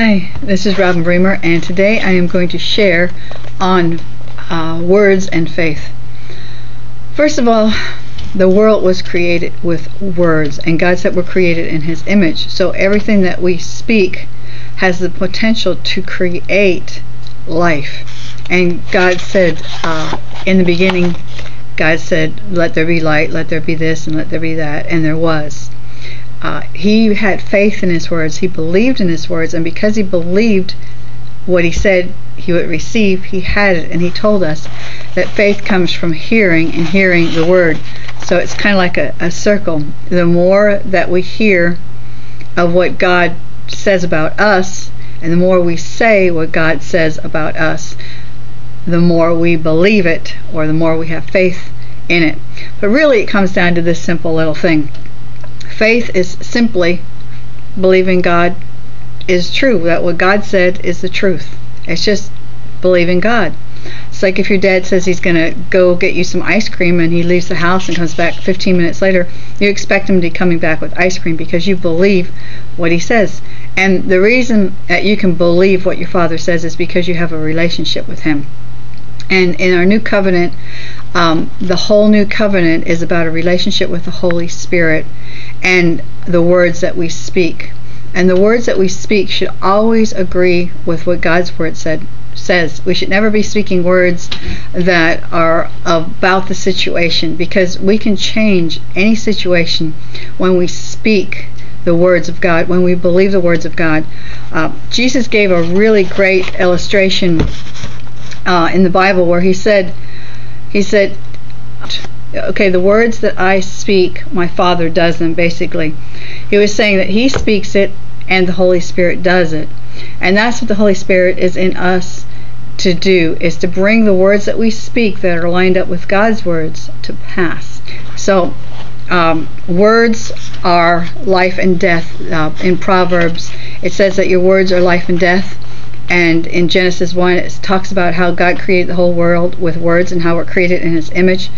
Hi, this is Robin Bremer, and today I am going to share on uh, words and faith. First of all, the world was created with words, and God said we're created in His image. So everything that we speak has the potential to create life. And God said uh, in the beginning, God said, Let there be light, let there be this, and let there be that, and there was uh, he had faith in his words. He believed in his words, and because he believed what he said he would receive, he had it. And he told us that faith comes from hearing and hearing the word. So it's kind of like a, a circle. The more that we hear of what God says about us, and the more we say what God says about us, the more we believe it, or the more we have faith in it. But really, it comes down to this simple little thing faith is simply believing God is true, that what God said is the truth. It's just believing God. It's like if your dad says he's going to go get you some ice cream and he leaves the house and comes back 15 minutes later, you expect him to be coming back with ice cream because you believe what he says. And the reason that you can believe what your father says is because you have a relationship with him. And in our new covenant, um, the whole new covenant is about a relationship with the Holy Spirit and the words that we speak. And the words that we speak should always agree with what God's word said says. We should never be speaking words that are about the situation because we can change any situation when we speak the words of God, when we believe the words of God. Uh, Jesus gave a really great illustration uh, in the Bible where he said, he said, okay, the words that I speak, my Father does them, basically. He was saying that He speaks it and the Holy Spirit does it. And that's what the Holy Spirit is in us to do, is to bring the words that we speak that are lined up with God's words to pass. So, um, words are life and death. Uh, in Proverbs, it says that your words are life and death and in Genesis 1 it talks about how God created the whole world with words and how we're created in his image.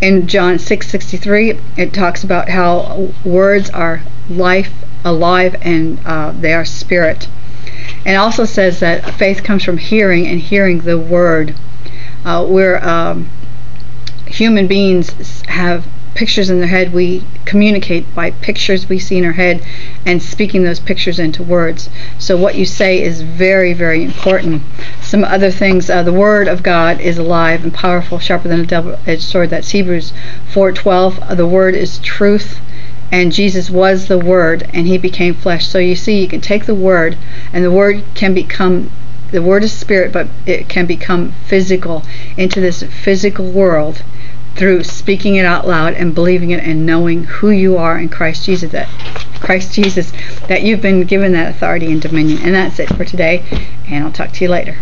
In John 6:63 it talks about how words are life alive and uh, they are spirit. And also says that faith comes from hearing and hearing the word. Uh, we're um, human beings have pictures in their head, we communicate by pictures we see in our head and speaking those pictures into words. So what you say is very, very important. Some other things, uh, the Word of God is alive and powerful, sharper than a double-edged sword. That's Hebrews 4:12. Uh, the Word is truth and Jesus was the Word, and He became flesh. So you see, you can take the Word, and the Word can become the Word is spirit, but it can become physical into this physical world through speaking it out loud and believing it and knowing who you are in Christ Jesus that Christ Jesus that you've been given that authority and dominion. And that's it for today and I'll talk to you later